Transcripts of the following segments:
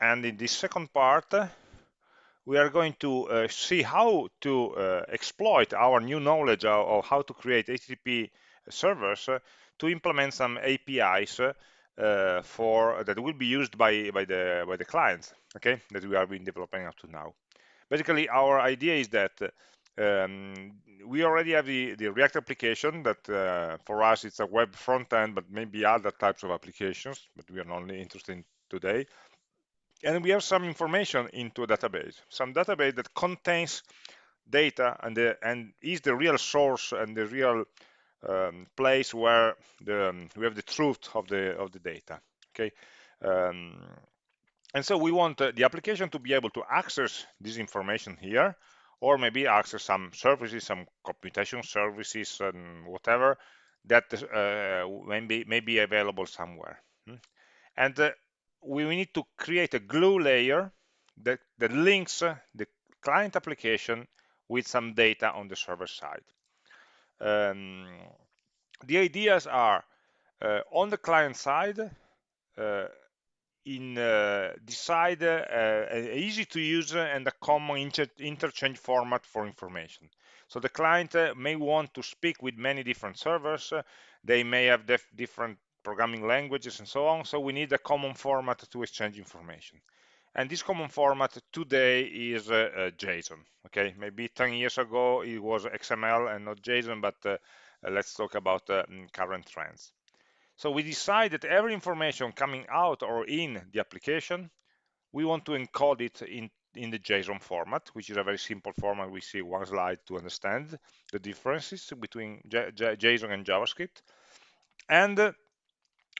and in this second part we are going to uh, see how to uh, exploit our new knowledge of, of, how to create HTTP servers uh, to implement some APIs uh, for that will be used by by the by the clients okay that we have been developing up to now. Basically our idea is that um, we already have the, the React application that uh, for us it's a web front end, but maybe other types of applications, but we are only interested in today and we have some information into a database, some database that contains data and, the, and is the real source and the real um, place where the, um, we have the truth of the of the data. Okay, um, and so we want uh, the application to be able to access this information here, or maybe access some services, some computation services, and whatever that uh, maybe may be available somewhere. Hmm? And uh, we need to create a glue layer that, that links the client application with some data on the server side. Um, the ideas are uh, on the client side, uh, in uh, decide uh, an easy to use and a common inter interchange format for information. So the client uh, may want to speak with many different servers. they may have different programming languages and so on. So we need a common format to exchange information. And this common format today is uh, uh, JSON. Okay, maybe 10 years ago it was XML and not JSON, but uh, uh let's talk about uh, mm, current trends. So we decide that every information coming out or in the application, we want to encode it in, in the JSON format, which is a very simple format. We see one slide to understand the differences between J J JSON and JavaScript. And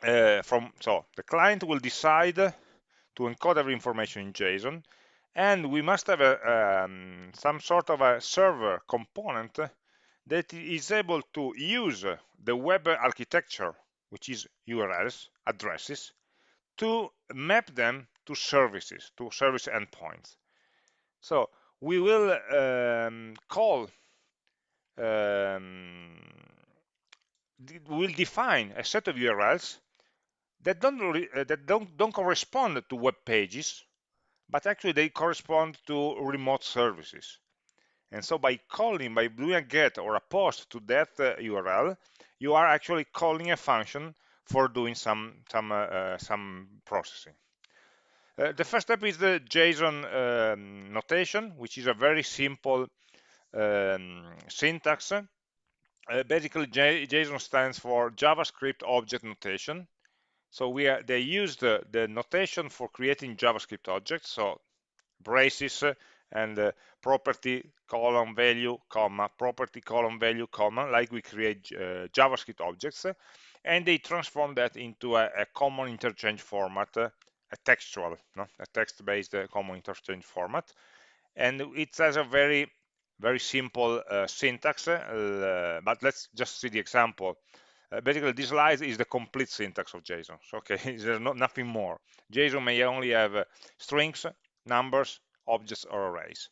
uh, from so the client will decide to encode every information in JSON and we must have a, um, some sort of a server component that is able to use the web architecture which is URLs addresses to map them to services to service endpoints. So we will um, call um, will define a set of URLs that don't uh, that don't don't correspond to web pages but actually they correspond to remote services. And so by calling by doing a get or a post to that uh, url you are actually calling a function for doing some some uh, uh some processing. Uh, the first step is the json um, notation which is a very simple um, syntax. Uh, basically J json stands for javascript object notation so we are, they use the, the notation for creating JavaScript objects, so braces and uh, property column value comma property column value comma like we create uh, javascript objects and they transform that into a, a common interchange format uh, a textual no? a text-based uh, common interchange format and it has a very very simple uh, syntax uh, but let's just see the example uh, basically this slide is the complete syntax of JSON. So, okay, there's no, nothing more. JSON may only have uh, strings, numbers, objects, or arrays.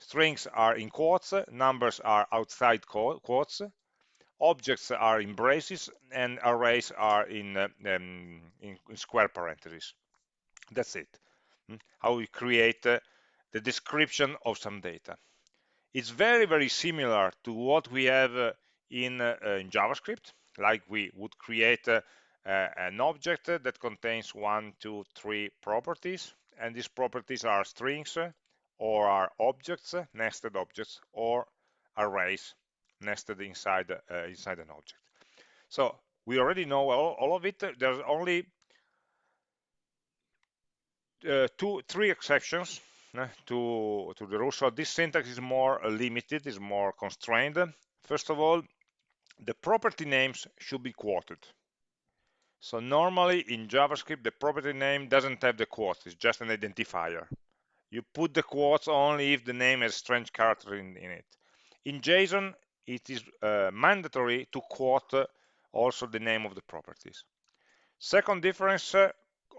Strings are in quotes, numbers are outside quotes, objects are in braces, and arrays are in, uh, um, in, in, square parentheses. That's it. Hmm? How we create uh, the description of some data. It's very, very similar to what we have uh, in, uh, in JavaScript like we would create uh, an object that contains one, two, three properties, and these properties are strings or are objects, nested objects, or arrays nested inside uh, inside an object. So we already know all, all of it. There's only uh, two, three exceptions uh, to to the rule. So this syntax is more limited, is more constrained. First of all, the property names should be quoted. So normally in JavaScript, the property name doesn't have the quotes, it's just an identifier. You put the quotes only if the name has strange character in, in it. In JSON, it is uh, mandatory to quote uh, also the name of the properties. Second difference, uh,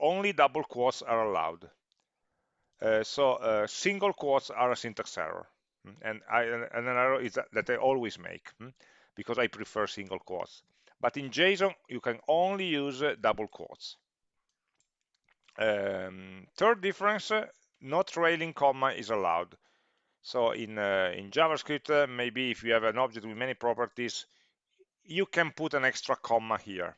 only double quotes are allowed. Uh, so uh, single quotes are a syntax error. And, I, and an error is that, that I always make. Because I prefer single quotes. But in JSON, you can only use uh, double quotes. Um, third difference, uh, no trailing comma is allowed. So in, uh, in JavaScript, uh, maybe if you have an object with many properties, you can put an extra comma here.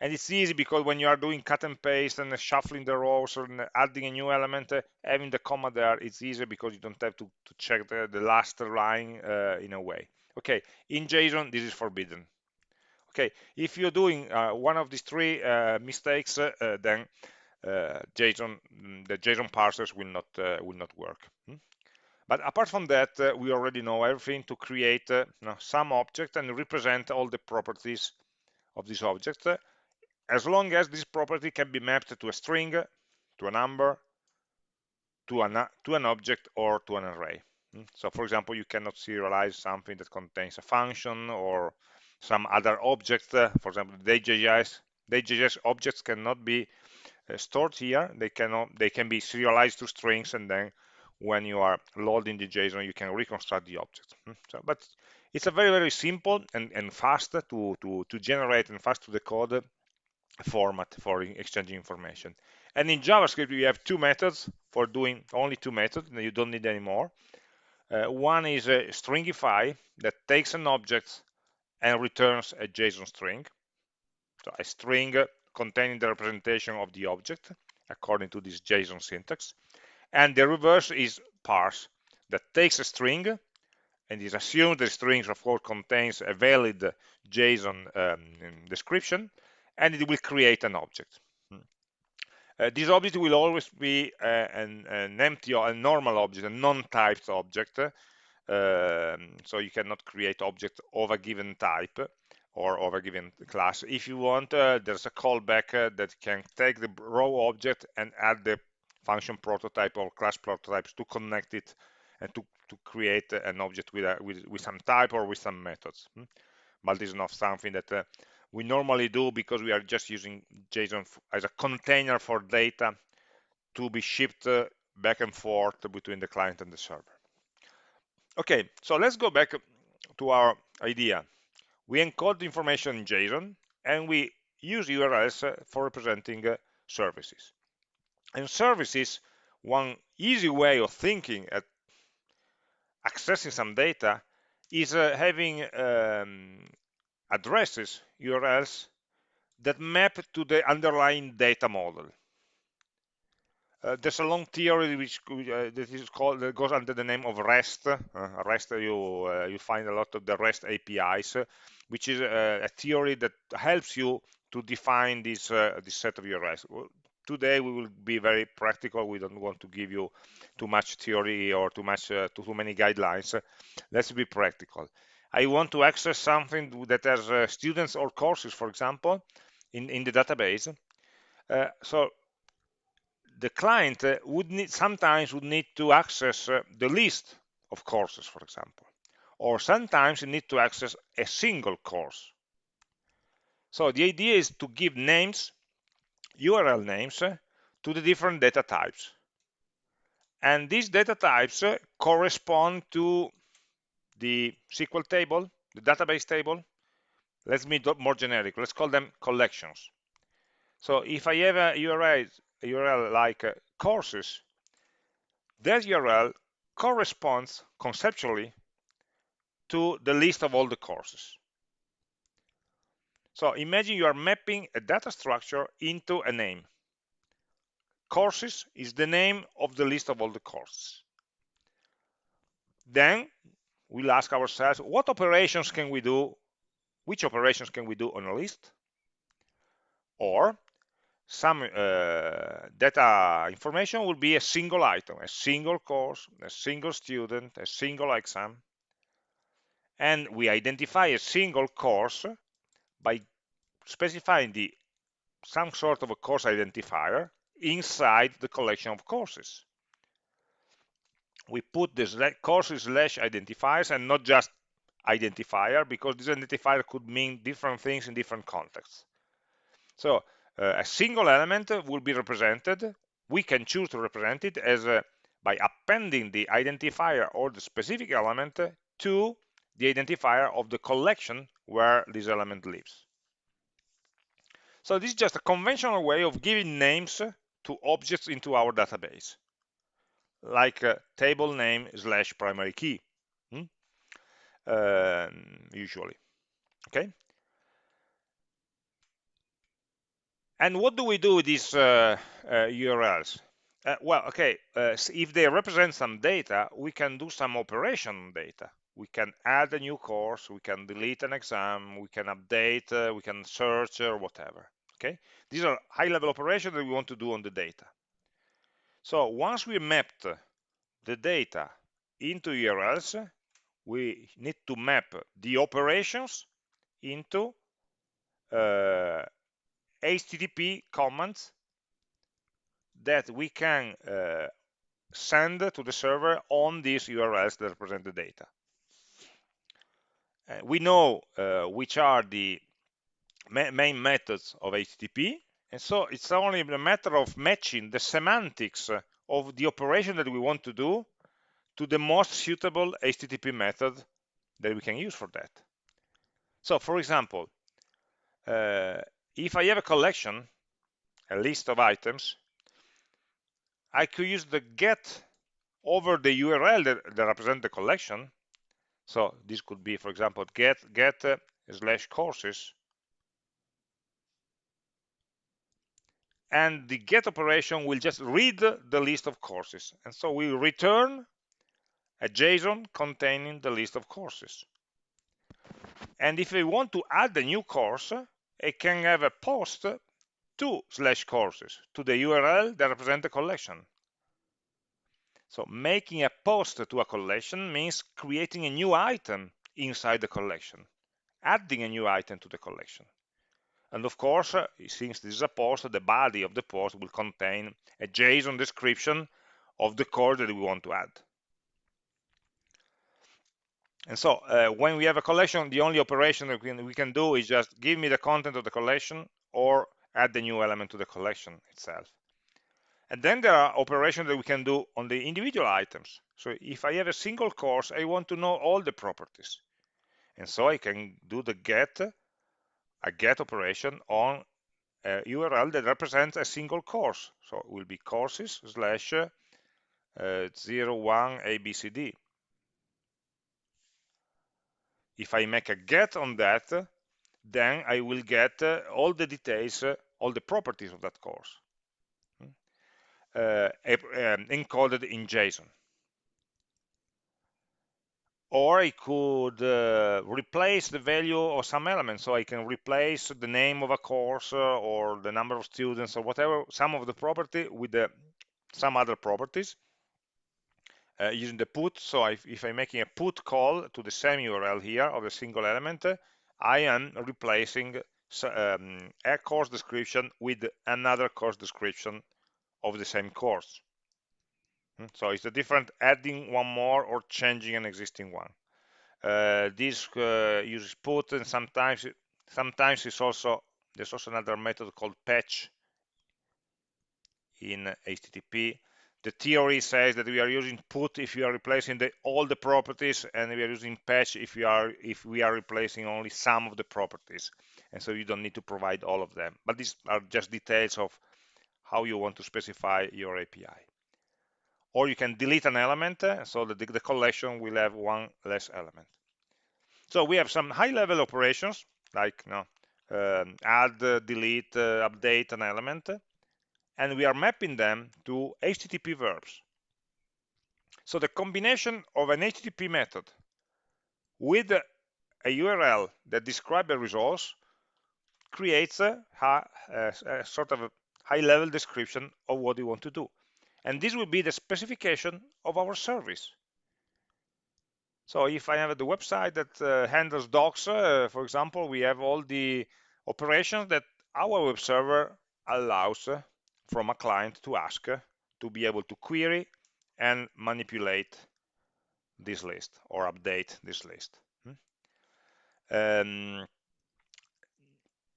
And it's easy because when you are doing cut and paste and shuffling the rows and adding a new element, uh, having the comma there, it's easier because you don't have to, to check the, the last line in a way. Okay, in JSON, this is forbidden. Okay, if you're doing uh, one of these three uh, mistakes, uh, then uh, JSON, mm, the JSON parsers will not uh, will not work. Hmm? But apart from that, uh, we already know everything to create some object and represent all the properties of this object, as long as this property can be mapped to a string, to a number, to an, to an object, or to an array. Hmm? So for example, you cannot serialize something that contains a function or some other object. For example, the Day.js, objects cannot be uh, stored here. They cannot. They can be serialized to strings, and then when you are loading the JSON, you can reconstruct the object. Hmm? So, but it's a very very simple and, and fast to, to to generate and fast to decode format for exchanging information. And in JavaScript, we have two methods for doing only two methods. You don't need any more. Uh, one is a stringify that takes an object and returns a JSON string. So a string containing the representation of the object according to this JSON syntax. And the reverse is parse that takes a string and is assumed the string of course contains a valid JSON um, description and it will create an object. Uh, this object will always be uh, an, an, empty or a normal object, a non-typed object. Um, so you cannot create object of a given type or of a given class. If you want, uh, there's a callback uh, that can take the raw object and add the function prototype or class prototypes to connect it and to, to create an object with, a, with, with some type or with some methods. Hmm. But this is not something that uh, we normally do because we are just using JSON as a container for data to be shipped uh, back and forth between the client and the server. Okay, so let's go back to our idea. We encode the information in JSON and we use URLs uh, for representing uh, services. And services, one easy way of thinking at accessing some data is having um, addresses, URLs, that map to the underlying data model. Uh, there's a long theory which uh, that is called that goes under the name of REST. Uh, REST you uh, you find a lot of the REST APIs, which is a, a, theory that helps you to define this uh, this set of URLs. Today we will be very practical. We don't want to give you too much theory or too much uh, too, too many guidelines. Let's be practical. I want to access something that has uh, students or courses, for example, in, in the database. Uh, so the client uh, would need sometimes would need to access uh, the list of courses, for example, or sometimes you need to access a single course. So the idea is to give names, URL names, uh, to the different data types. And these data types correspond to the SQL table, the database table, let's be more generic. Let's call them collections. So if I have a URL, a URL like uh, courses, that URL corresponds conceptually to the list of all the courses. So imagine you are mapping a data structure into a name. Courses is the name of the list of all the courses. Then we'll ask ourselves, what operations can we do? Which operations can we do on a list? Or some uh, data information will be a single item, a single course, a single student, a single exam. And we identify a single course by specifying the some sort of a course identifier inside the collection of courses we put the courses slash identifiers and not just identifier because this identifier could mean different things in different contexts. So uh, a single element will be represented. We can choose to represent it as a, by appending the identifier or the specific element to the identifier of the collection where this element lives. So this is just a conventional way of giving names to objects into our database, like uh, table name slash primary key, hmm? uh, usually. Okay. And what do we do with these uh, URLs? Uh, well, okay, uh, if they represent some data, we can do some operation data. We can add a new course, we can delete an exam, we can update, uh, we can search or whatever. Okay, these are high-level operations that we want to do on the data. So once we mapped the data into URLs, we need to map the operations into uh, HTTP commands that we can uh, send to the server on these URLs that represent the data. Uh, we know uh, which are the ma main methods of HTTP, and so it's only a matter of matching the semantics of the operation that we want to do to the most suitable HTTP method that we can use for that. So, for example, uh, if I have a collection, a list of items, I could use the get over the URL that, that represent the collection. So this could be, for example, get get uh, slash courses. And the get operation will just read the list of courses. And so we return a JSON containing the list of courses. And if we want to add a new course, it can have a post to slash courses to the URL that represent the collection. So making a post to a collection means creating a new item inside the collection, adding a new item to the collection. And of course, since this is a post, the body of the post will contain a JSON description of the code that we want to add. And so uh, when we have a collection, the only operation that we can, we can do is just give me the content of the collection or add the new element to the collection itself. And then there are operations that we can do on the individual items. So if I have a single course, I want to know all the properties. And so I can do the get, a get operation on a URL that represents a single course. So it will be courses slash uh, 01 ABCD. If I make a get on that, then I will get uh, all the details, uh, all the properties of that course uh, um, encoded in JSON. Or I could uh, replace the value of some element. So I can replace the name of a course uh, or the number of students or whatever, some of the property with the, some other properties uh, using the put. So if, if, I'm making a put call to the same URL here of a single element, I am replacing um, a course description with another course description of the same course. Hmm, so it's a different adding one more or changing an existing one. Uh, this uh, uses put and sometimes sometimes it's also there's also another method called patch in HTTP. The theory says that we are using put if you are replacing the, all the properties, and we are using patch if we are if we are replacing only some of the properties. And so you don't need to provide all of them. But these are just details of how you want to specify your API. Or you can delete an element, uh, so that the, the collection will have one less element. So we have some high-level operations, like you know, um, add, delete, uh, update an element, and we are mapping them to HTTP verbs. So the combination of an HTTP method with a URL that describes a resource creates a, a, a sort of a high-level description of what you want to do. And this will be the specification of our service. So if I have the website that uh, handles docs, uh, for example, we have all the operations that our web server allows uh, from a client to ask uh, to be able to query and manipulate this list or update this list. Hmm? Um,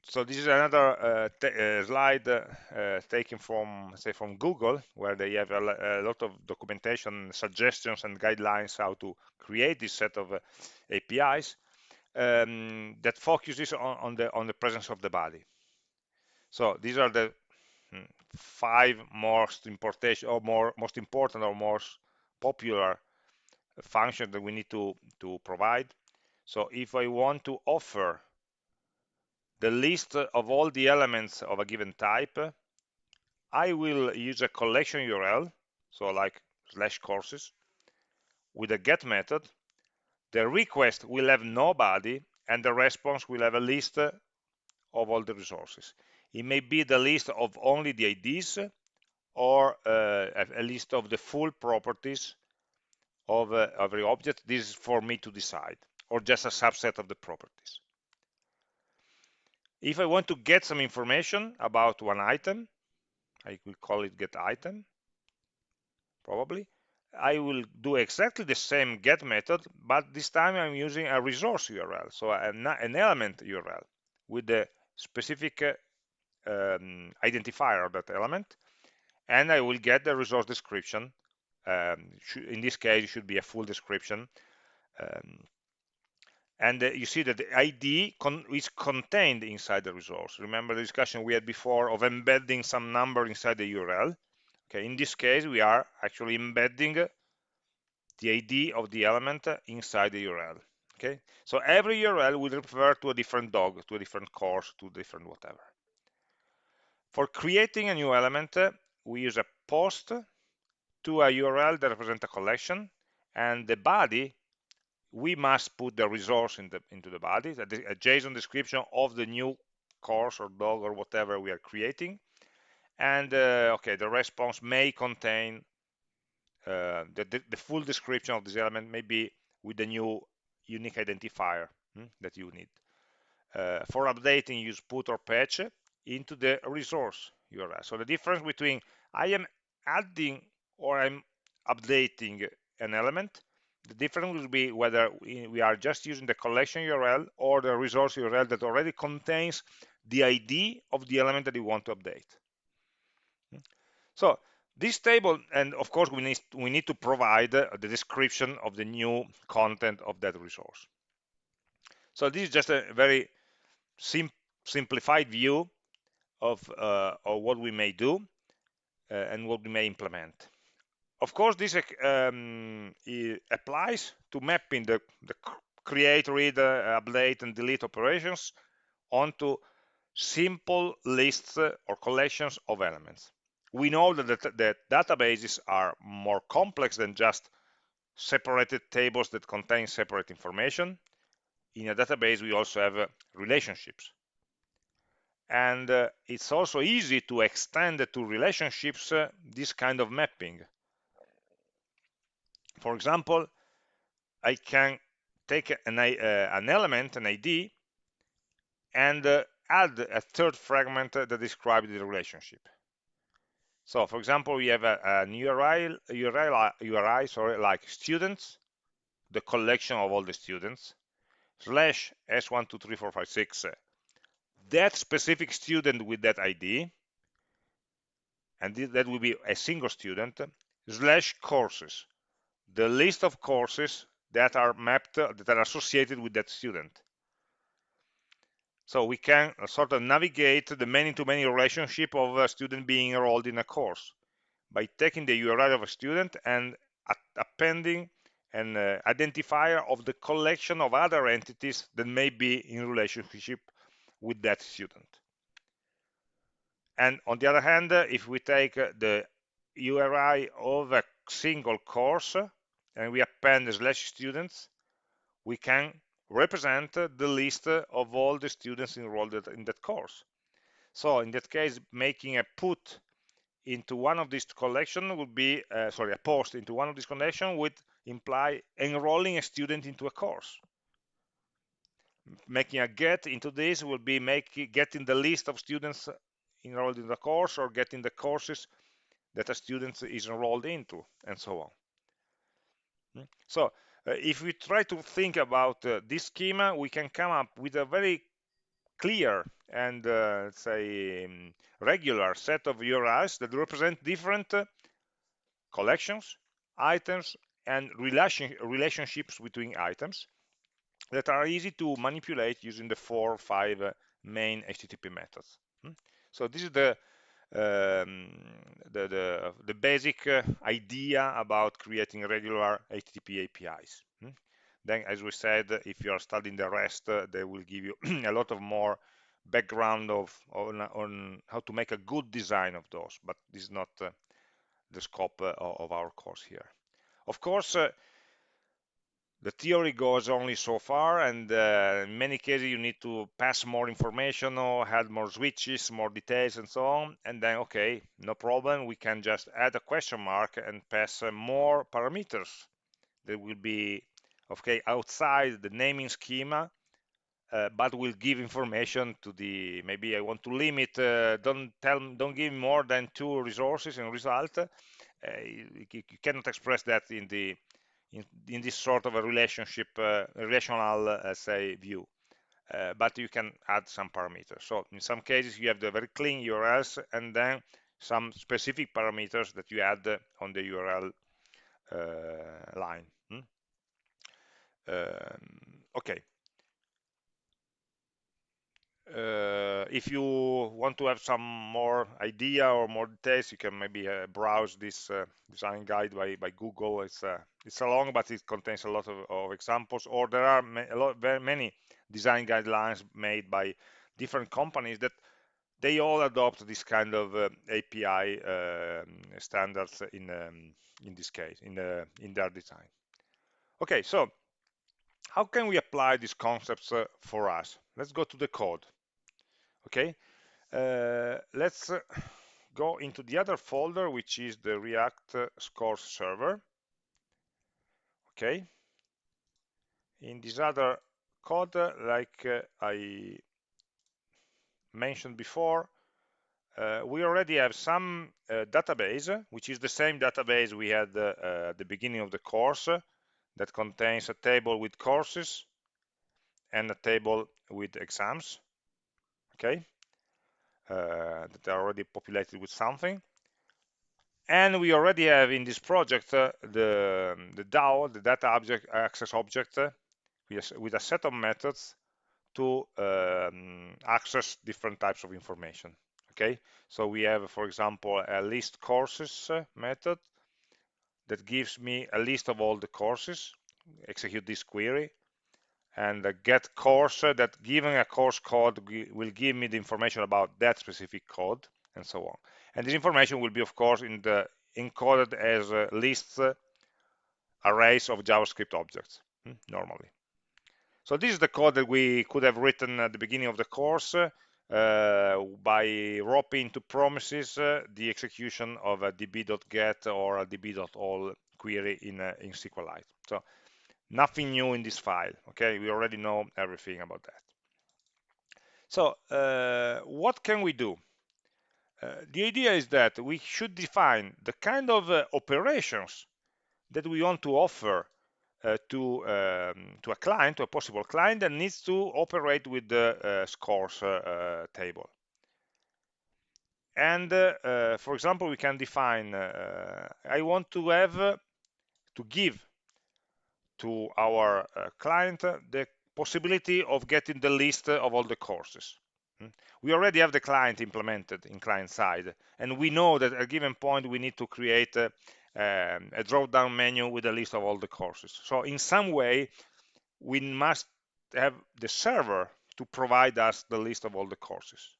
so this is another uh, uh, slide uh, taken from say from Google where they have a, a, lot of documentation suggestions and guidelines how to create this set of uh, APIs um, that focuses on, on, the on the presence of the body. So these are the hmm, five most importation or more most important or most popular functions that we need to to provide. So if I want to offer the list of all the elements of a given type I will use a collection URL so like slash courses with a get method the request will have nobody and the response will have a list of all the resources it may be the list of only the IDs or uh, a list of the full properties of uh, every object. This is for me to decide, or just a subset of the properties. If I want to get some information about one item, I will call it get item, probably. I will do exactly the same get method, but this time I'm using a resource URL, so an, element URL with the specific uh, um, identifier of that element and I will get the resource description um, in this case it should be a full description um, and uh, you see that the ID con is contained inside the resource. Remember the discussion we had before of embedding some number inside the URL okay in this case we are actually embedding the ID of the element inside the URL okay? So every URL will refer to a different dog to a different course to different whatever. For creating a new element, we use a post to a URL that represents a collection, and the body, we must put the resource in the, into the body, a JSON description of the new course or dog or whatever we are creating. And uh, okay, the response may contain uh, the, the, the, full description of this element, maybe with the new unique identifier hmm, that you need. Uh, for updating, use put or patch into the resource URL. So the difference between I am adding or I'm updating an element, the difference will be whether we are just using the collection URL or the resource URL that already contains the ID of the element that you want to update. So this table, and of course we need, we need to provide the description of the new content of that resource. So this is just a very sim simplified view of, uh, of what we may do uh, and what we may implement. Of course, this um, applies to mapping the, the create, read, uh, update, and delete operations onto simple lists or collections of elements. We know that, the, that databases are more complex than just separated tables that contain separate information. In a database, we also have relationships and uh, it's also easy to extend to relationships uh, this kind of mapping for example I can take an, uh, an element an ID and uh, add a third fragment that describes the relationship. So for example we have a, an URI, URI, URI sorry, like students the collection of all the students slash S123456, that specific student with that ID, and that will be a single student, slash courses, the list of courses that are mapped, uh, that are associated with that student. So we can uh, sort of navigate the many-to-many -many relationship of a student being enrolled in a course by taking the URL of a student and appending an uh, identifier of the collection of other entities that may be in relationship with that student. And on the other hand, uh, if we take the URI of a single course and we append the slash students, we can represent the list of all the students enrolled in that course. So in that case, making a put into one of these collection would be, uh, sorry, a post into one of these collection would imply enrolling a student into a course making a get into this will be making getting the list of students enrolled in the course or getting the courses that a student is enrolled into and so on hmm? so uh, if we try to think about uh, this schema we can come up with a very clear and uh, say um, regular set of URIs that represent different uh, collections items and relation relationships between items that are easy to manipulate using the four or five uh, main HTTP methods. Hmm? So this is the um, the, the, the basic uh, idea about creating regular HTTP APIs. Hmm? Then, as we said, if you are studying the REST, uh, they will give you a lot of more background of on, on, how to make a good design of those, but this is not uh, the scope of our course here. Of course, the theory goes only so far and uh, in many cases you need to pass more information or add more switches more details and so on. And then okay no problem. We can just add a question mark and pass uh, more parameters that will be okay outside the naming schema uh, but will give information to the maybe I want to limit uh, don't tell don't give more than two resources in result. Uh, you, you, cannot express that in the in, in this sort of a relationship, uh, relational, uh, say, view. Uh, but you can add some parameters. So in some cases, you have the very clean URLs and then some specific parameters that you add on the URL line. Hmm? Um, okay. Uh, if you want to have some more idea or more details, you can maybe uh, browse this uh, design guide by, by Google. It's uh, it's a long, but it contains a lot of, of examples. Or there are a lot, very many design guidelines made by different companies that they all adopt this kind of uh, API um, standards in um, in this case in the in their design. Okay, so how can we apply these concepts uh, for us? Let's go to the code. Okay, uh, let's uh, go into the other folder, which is the React uh, Scores server. Okay, in this other code, uh, like uh, I mentioned before, uh, we already have some database, which is the same database we had at the beginning of the course, that contains a table with courses and a table with exams okay? Uh, that are already populated with something. And we already have in this project uh, the the DAO the data object access object uh, with, a set of methods to um, access different types of information okay? So we have for example a list courses uh, method that gives me a list of all the courses execute this query and the get course that given a course code will give me the information about that specific code and so on and this information will be of course in the encoded as lists arrays of javascript objects hmm, normally so this is the code that we could have written at the beginning of the course uh, by wrapping to promises uh, the execution of a db.get or a db.all query in, uh, in SQLite. So nothing new in this file, okay? We already know everything about that. So uh, what can we do? Uh, the idea is that we should define the kind of uh, operations that we want to offer uh, to um, to a client, to a possible client that needs to operate with the uh, scores uh, table. And for example, we can define I want to have to give to our client the possibility of getting the list of all the courses hmm? we already have the client implemented in client side and we know that at a given point we need to create uh, um, a drop-down menu with a list of all the courses. So in some way, we must have the server to provide us the list of all the courses.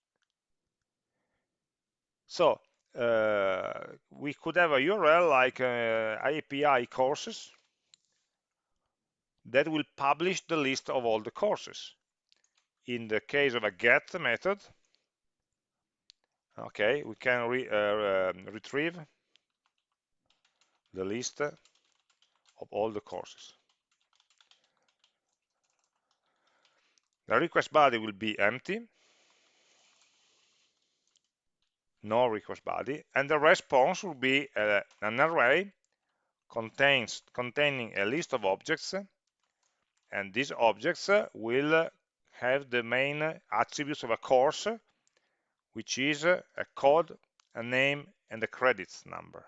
So uh, we could have a URL like uh, API courses that will publish the list of all the courses. In the case of a get method, okay, we can re, uh, um, retrieve the list of all the courses. The request body will be empty, no request body, and the response will be uh, an array contains containing a list of objects, and these objects will have the main attributes of a course, which is a code, a name, and a credits number.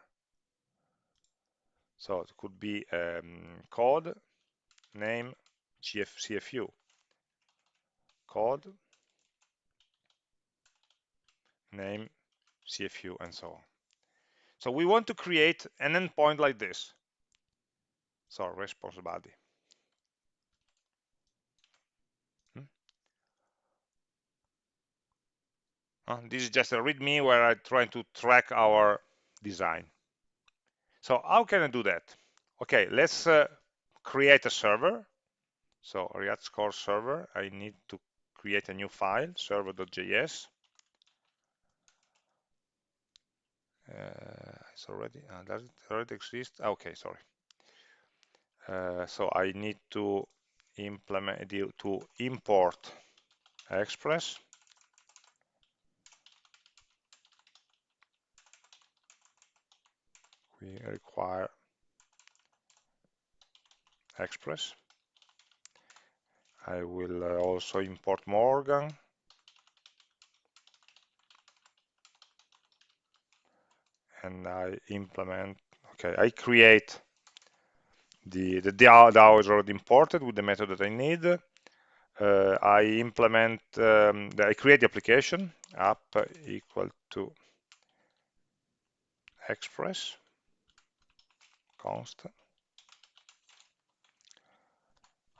So it could be um, code, name, GF, CFU, code, name, CFU, and so on. So we want to create an endpoint like this. So response body. Uh, this is just a README where I try to track our design. So how can I do that? Okay, let's uh, create a server. So React Scores server, I need to create a new file, server.js. Uh, it's already, uh, does it already exist? Okay, sorry. Uh, so I need to implement to import Express. We require Express. I will uh, also import Morgan. And I implement, okay, I create the, the DAO, is already imported with the method that I need. Uh, I implement, um, I create the application, app equal to express const.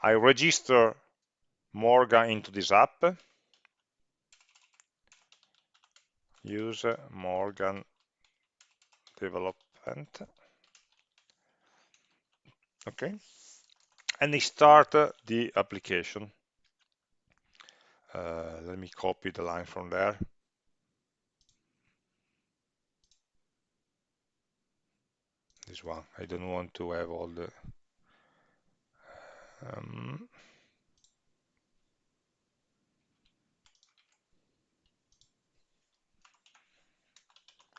I register Morgan into this app. Use Morgan development. Okay. And I start the application. Uh, let me copy the line from there. This one. I don't want to have all the um,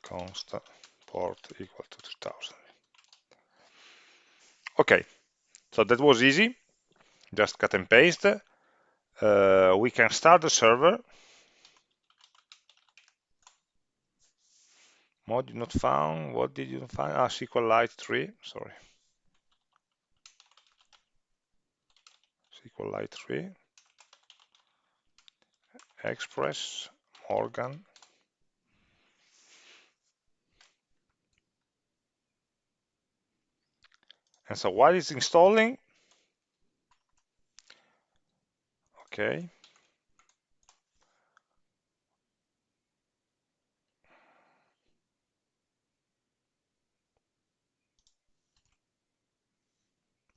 const port equal to 3000. Okay, so that was easy. Just cut and paste. Uh, we can start the server. Mod not found. What did you find? Ah, SQLite 3. Sorry. SQLite 3. Express Morgan And so while it's installing, okay,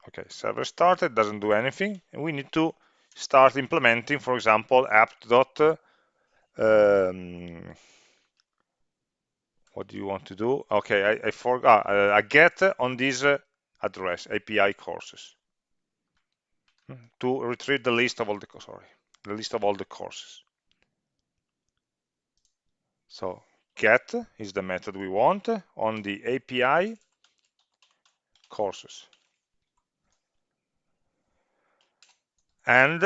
okay, server started, doesn't do anything, we need to start implementing, for example, app dot um, what do you want to do? Okay, I, I forgot uh, a get on this uh, address API courses to retrieve the list of all the sorry the list of all the courses. So get is the method we want on the API courses. And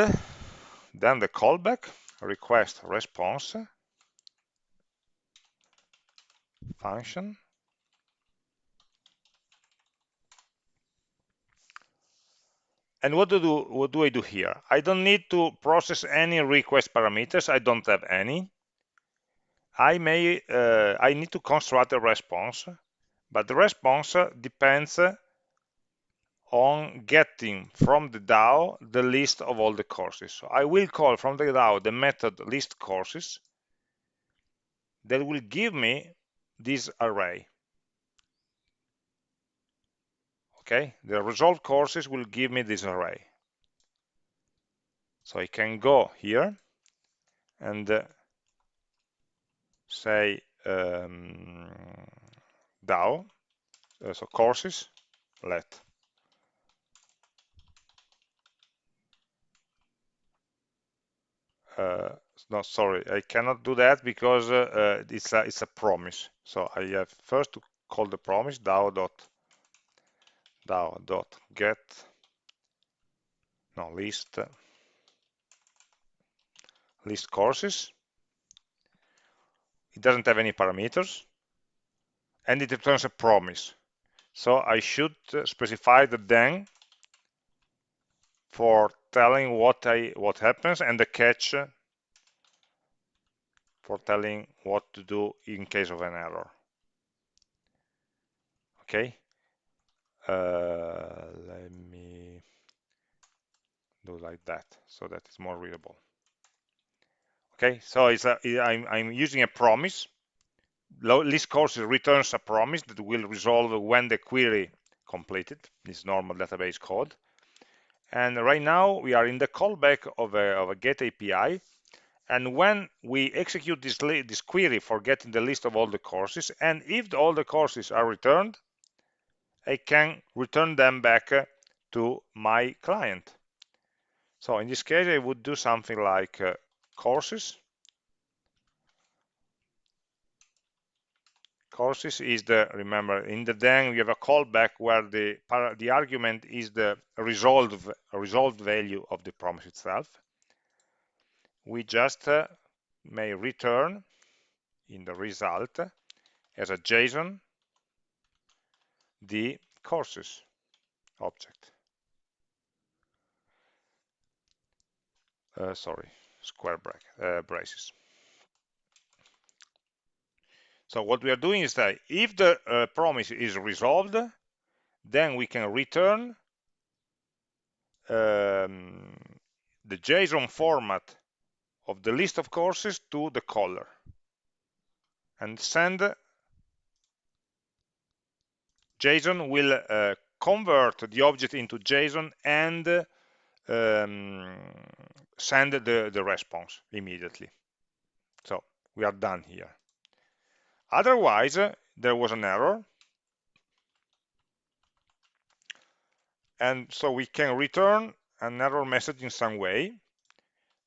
then the callback request response function And what do, do, what do I do here? I don't need to process any request parameters. I don't have any. I may, uh, I need to construct a response, but the response depends on getting from the DAO the list of all the courses. So I will call from the DAO the method list courses that will give me this array. okay the result courses will give me this array so I can go here and uh, say um, DAO uh, so courses let no sorry I cannot do that because uh, uh, it's a it's a promise. So I have first to call the promise DAO dot DAO dot get no list list courses. It doesn't have any parameters and it returns a promise. So I should specify the then for telling what I what happens and the catch for telling what to do in case of an error. Okay, uh, let me do like that so that it's more readable. Okay, so it's a, I'm, I'm using a promise. List courses returns a promise that will resolve when the query completed. This normal database code. And right now we are in the callback of a, of a get API. And when we execute this, this query for getting the list of all the courses, and if all the courses are returned, I can return them back to my client. So in this case, I would do something like uh, courses. Courses is the, remember, in the then we have a callback where the, the argument is the resolved, resolved value of the promise itself. We just uh, may return in the result as a JSON the courses object. Uh, sorry, square bracket, uh, braces. So what we are doing is that if the uh, promise is resolved, then we can return um, the JSON format of the list of courses to the caller and send JSON will uh, convert the object into JSON and um, send the, the response immediately. So we are done here. Otherwise, uh, there was an error. And so we can return an error message in some way.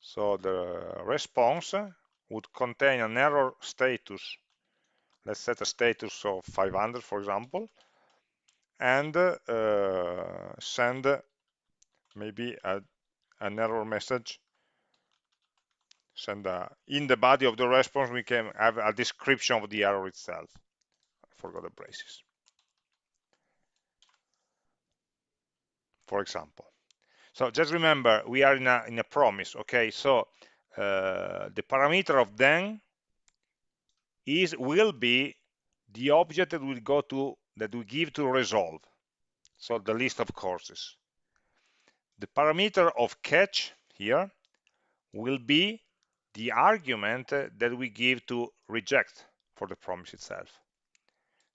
So the response would contain an error status. Let's set a status of 500, for example, and uh, send maybe a, an error message send a, in the body of the response we can have a description of the error itself I forgot the braces for example so just remember we are in a in a promise okay? So uh, the parameter of then is will be the object that will go to that we give to resolve. So the list of courses. The parameter of catch here will be the argument that we give to reject for the promise itself.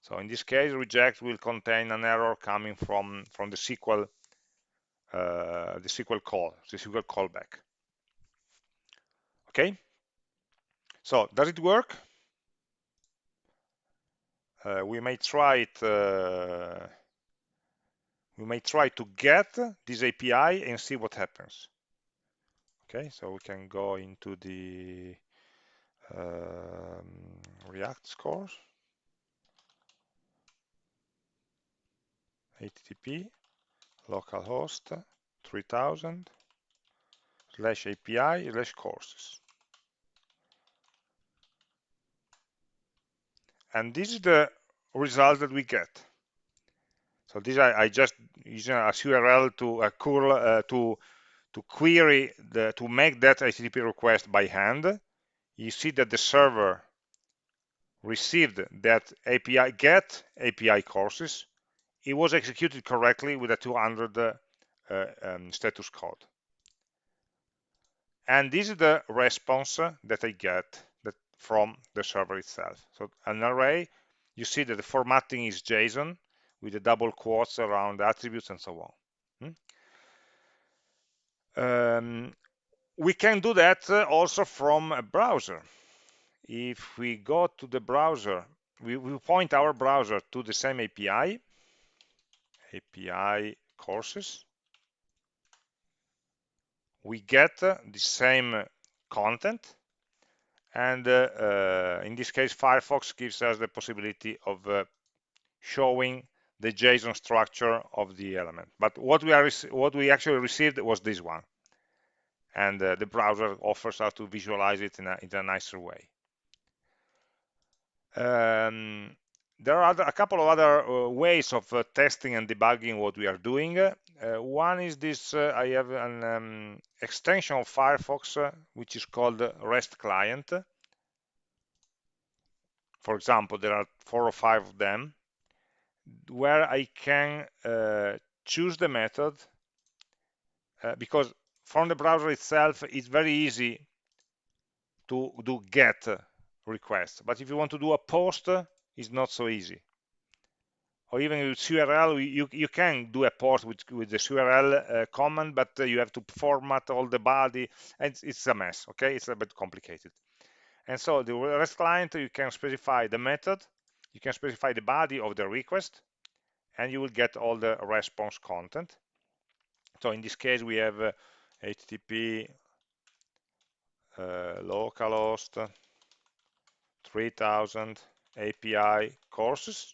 So in this case reject will contain an error coming from from the SQL uh, the SQL call the SQL callback. Okay? So does it work? Uh, we may try it uh, we may try to get this API and see what happens okay so we can go into the um, React scores HTTP localhost 3000 slash API slash courses and this is the result that we get. So this I, I just using as URL to uh, curl uh, to to query the to make that HTTP request by hand. You see that the server received that API get API courses. It was executed correctly with a 200 uh, um, status code. And this is the response that I get that from the server itself. So an array, you see that the formatting is JSON with the double quotes around the attributes and so on. Um, we can do that uh, also from a browser. If we go to the browser, we, we point our browser to the same API, API courses. We get uh, the same content, and uh, uh, in this case Firefox gives us the possibility of uh, showing the JSON structure of the element but what we are what we actually received was this one and uh, the browser offers us to visualize it in a, in a nicer way um, there are other, a couple of other uh, ways of uh, testing and debugging what we are doing. Uh, one is this, uh, I have an um, extension of Firefox, uh, which is called REST client. for example, there are four or five of them, where I can choose the method because from the browser itself, it's very easy to do get request. But if you want to do a post, it's not so easy. Or even with curl, you, you can do a post with, with the curl uh, command, but uh, you have to format all the body, and it's, it's a mess, okay? It's a bit complicated. And so the REST client, you can specify the method, you can specify the body of the request, and you will get all the response content. So in this case, we have uh, HTTP uh, localhost 3000 API courses.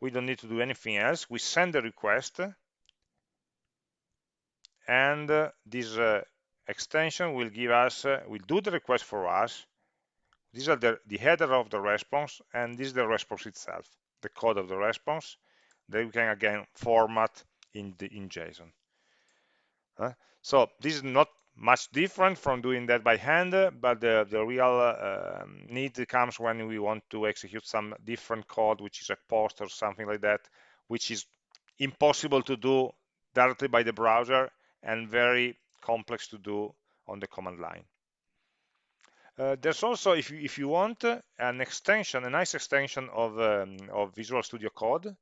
We don't need to do anything else. We send the request and uh, this uh, extension will give us, uh, will do the request for us. These are the, the header of the response and this is the response itself, the code of the response that we can again format in, the, in JSON. Uh, so this is not much different from doing that by hand, but the, the real uh, need comes when we want to execute some different code, which is a post or something like that, which is impossible to do directly by the browser and very complex to do on the command line. Uh, there's also, if you, if you want, an extension, a nice extension of, um, of Visual Studio Code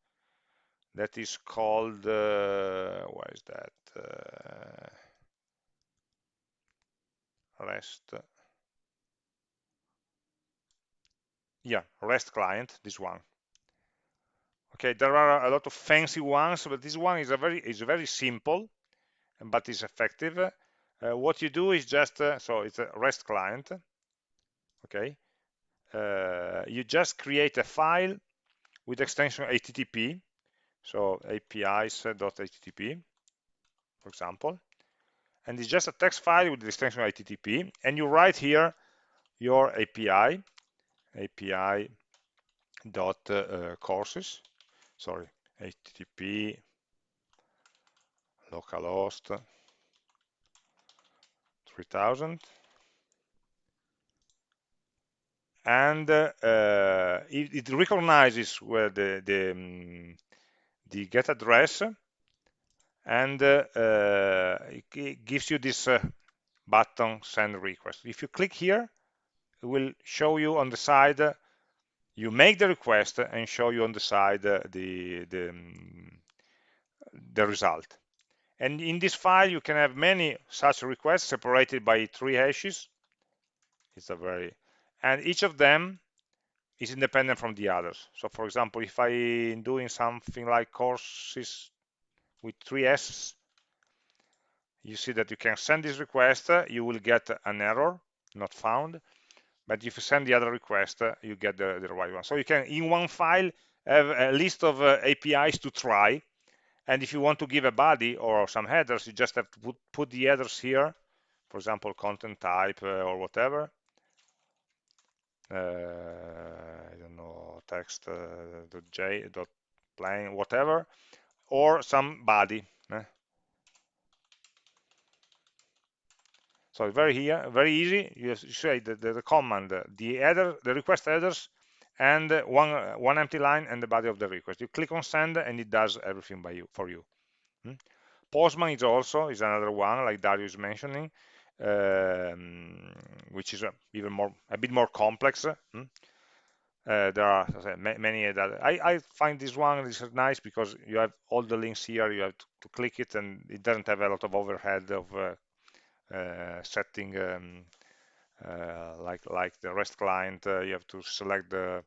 that is called, uh, what is that? Uh, REST. Yeah, REST client, this one. Okay, there are a lot of fancy ones, but this one is a very is very simple, but is effective. Uh, what you do is just uh, so it's a REST client. Okay, uh, you just create a file with extension HTTP, so apis.http, for example, and it's just a text file with the extension HTTP, and you write here your API, API dot uh, courses, sorry, HTTP localhost 3000 and uh, it, it, recognizes where the the, um, the get address and uh, uh, it gives you this uh, button send request. If you click here it will show you on the side you make the request and show you on the side the the, um, the result. And in this file you can have many such requests separated by three hashes. It's a very and each of them is independent from the others so for example if i'm doing something like courses with three S's, you see that you can send this request, you will get an error, not found, but if you send the other request, you get the, the right one. So you can, in one file, have a list of uh, APIs to try, and if you want to give a body or some headers, you just have to put, put the headers here, for example, content type uh, or whatever. Uh, I don't know, text uh, .j, dot plain, whatever, or some body. Eh? So very here, very easy. You say the, the, the command, the header, the request headers, and one one empty line and the body of the request. You click on send, and it does everything by you for you. Hmm? Postman is also is another one, like Darius mentioning, um, which is even more a bit more complex. Hmm? Uh, there are many that I, I, find this one is nice because you have all the links here you have to, to click it and it doesn't have a lot of overhead of uh, uh, setting um, uh, like like the REST client uh, you have to select the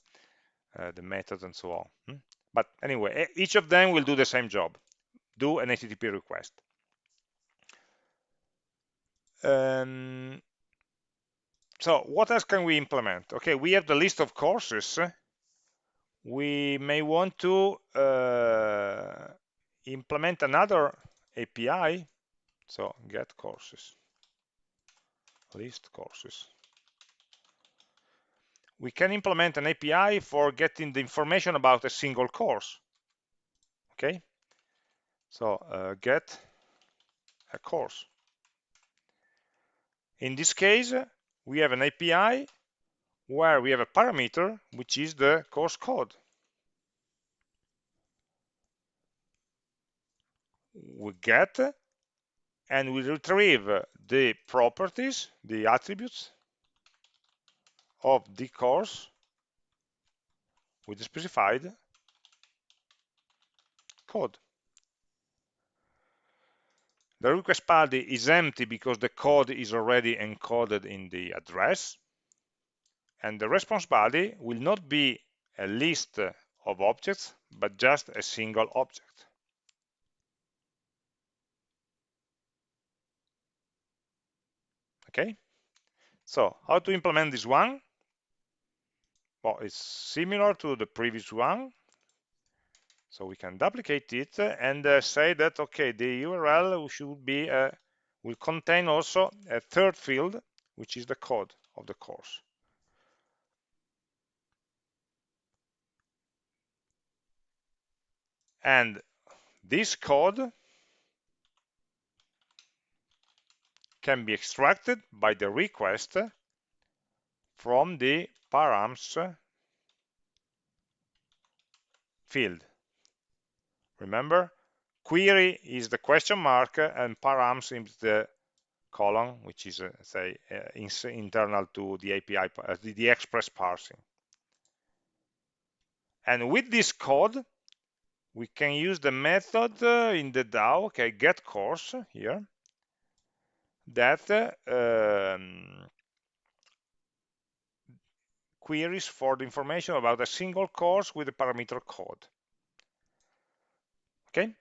uh, the method and so on hmm? but anyway each of them will do the same job do an HTTP request um, so what else can we implement? Okay, we have the list of courses. We may want to uh, implement another API. So get courses, list courses. We can implement an API for getting the information about a single course. Okay, so uh, get a course. In this case, we have an API where we have a parameter which is the course code. We get and we retrieve the properties the attributes of the course with the specified code the request body is empty because the code is already encoded in the address and the response body will not be a list of objects but just a single object. Okay? So how to implement this one? Well it's similar to the previous one so we can duplicate it and uh, say that okay the url should be uh, will contain also a third field which is the code of the course and this code can be extracted by the request from the params field. Remember, query is the question mark and params is the colon, which is, uh, say, uh, internal to the API, uh, the, the express parsing. And with this code, we can use the method uh, in the DAO, okay, get course here, that um, queries for the information about a single course with a parameter code. Okay,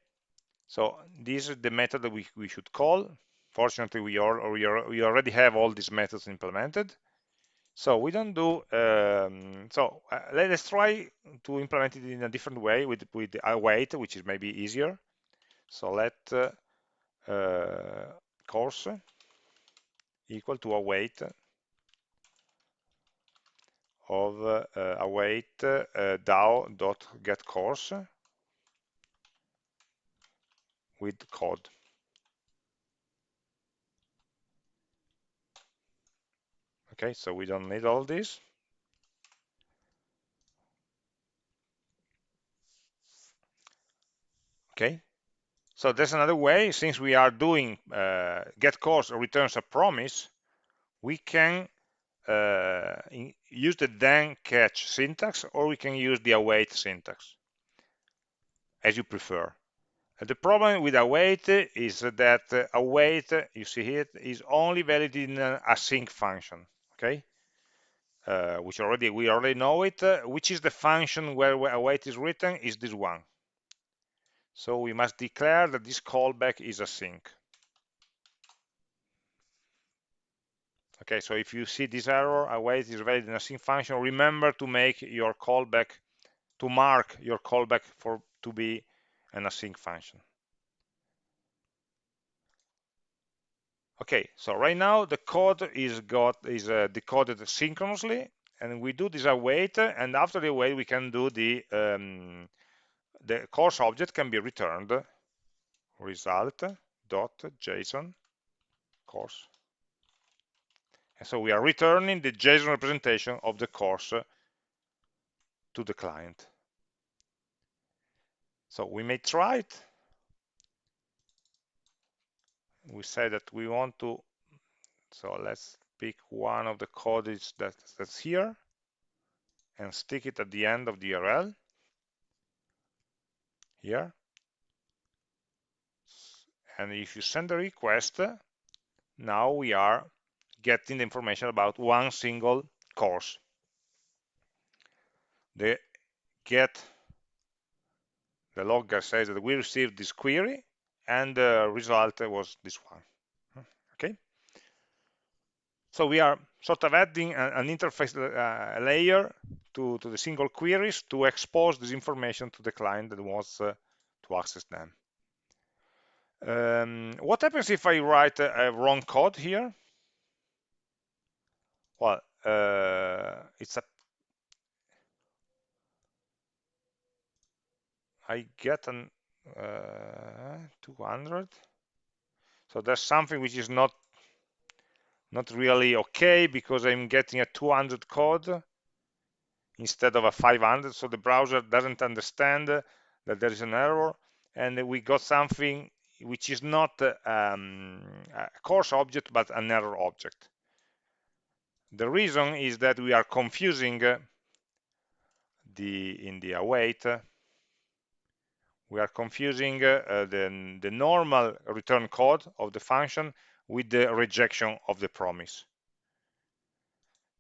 so this is the method that we, we should call. Fortunately, we, are, we, are, we already have all these methods implemented. So we don't do, um, so uh, let's try to implement it in a different way with, with await, which is maybe easier. So let uh, uh, course equal to await of uh, await uh, DAO.getCourse course with code. Okay, so we don't need all this. Okay, so there's another way, since we are doing uh, get course returns a promise, we can uh, use the then catch syntax or we can use the await syntax, as you prefer. The problem with await is that await, you see here, is only valid in an async function, okay? Uh, which already we already know it, uh, which is the function where await is written is this one. So we must declare that this callback is async. Okay, so if you see this error, await is valid in async function, remember to make your callback, to mark your callback for to be an async function. Okay, so right now the code is got is uh, decoded synchronously, and we do this await, and after the await we can do the um, the course object can be returned result dot JSON course. And so we are returning the JSON representation of the course to the client. So we may try it. We say that we want to, so let's pick one of the codes that, that's here and stick it at the end of the URL here. And if you send a request, now we are getting the information about one single course. The get the logger says that we received this query and the result was this one. Okay. So we are sort of adding an interface uh, layer to, to the single queries to expose this information to the client that wants uh, to access them. Um, what happens if I write a, a wrong code here? Well, uh, it's a I get an uh, 200. So there's something which is not not really okay because I'm getting a 200 code instead of a 500 so the browser doesn't understand that there is an error. And we got something which is not um, a course object but an error object. The reason is that we are confusing the in the await we are confusing uh, the, the normal return code of the function with the rejection of the promise.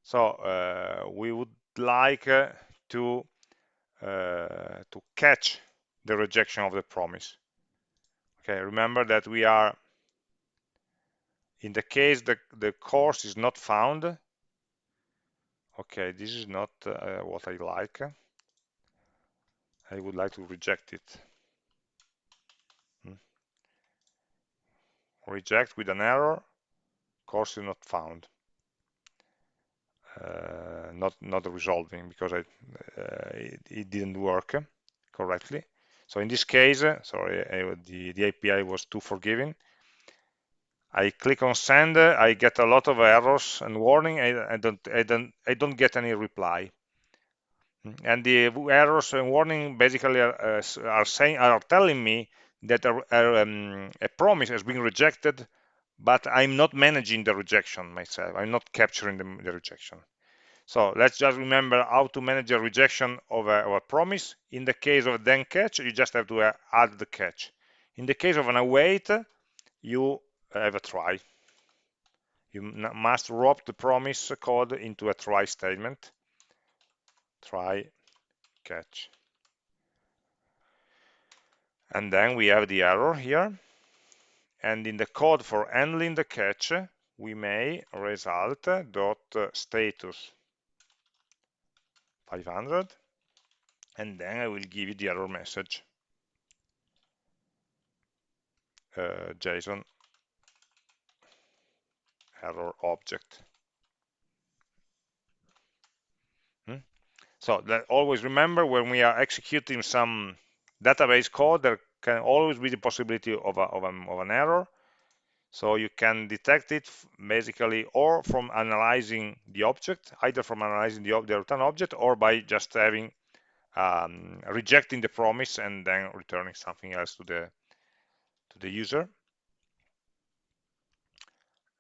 So uh, we would like uh, to uh, to catch the rejection of the promise. Okay remember that we are in the case that the course is not found okay this is not uh, what I like. I would like to reject it reject with an error course is not found uh, not not resolving because I, uh, it, it, didn't work correctly. So in this case, sorry, I, the, the API was too forgiving. I click on send, I get a lot of errors and warning. I, I don't, I don't, I don't get any reply. And the errors and warning basically are, uh, are saying, are telling me that a, a, um, a promise has been rejected but I'm not managing the rejection myself. I'm not capturing the, the rejection. So let's just remember how to manage a rejection of a, of a, promise. In the case of a then catch, you just have to uh, add the catch. In the case of an await, you have a try. You must wrap the promise code into a try statement. Try catch. And then we have the error here. And in the code for handling the catch we may result dot status 500 and then I will give you the error message. Uh, JSON error object. Hmm? so that always remember when we are executing some database code there can always be the possibility of, a, of, a, of an error. So you can detect it basically or from analyzing the object, either from analyzing the, the return object or by just having um, rejecting the promise and then returning something else to the to the user.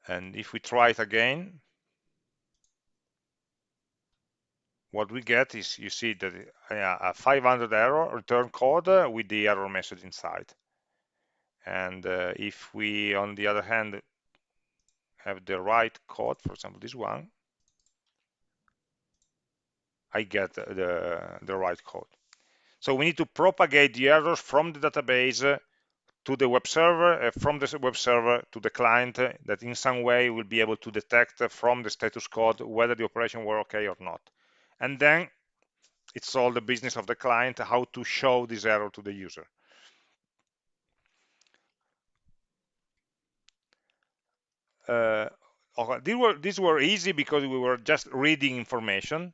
And if we try it again, what we get is you see that a 500 error return code with the error message inside. And uh, if we on the other hand have the right code for example this one I get the, the right code. So we need to propagate the errors from the database to the web server, uh, from the web server to the client uh, that in some way will be able to detect from the status code whether the operation were okay or not and then it's all the business of the client how to show this error to the user. Uh, okay, these were these were easy because we were just reading information.